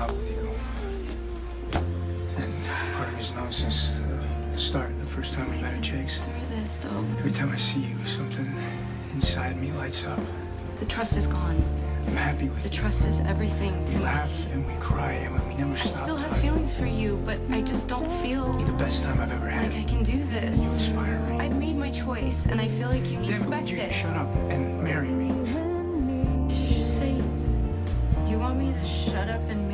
up with you. And part of me's known since the, start, the first time we met at Jake's. This, though, Every time I see you, something inside me lights up. the trust is gone. I'm happy with The you. trust is everything to We me. laugh and we cry and we never stop. I still have feelings for you, but I just don't feel You're the best time I've ever had. like I can do this. You inspire me. I've made my choice, and I feel like you need Damn to it, you it. shut up and marry me? Did you just say you want me to shut up and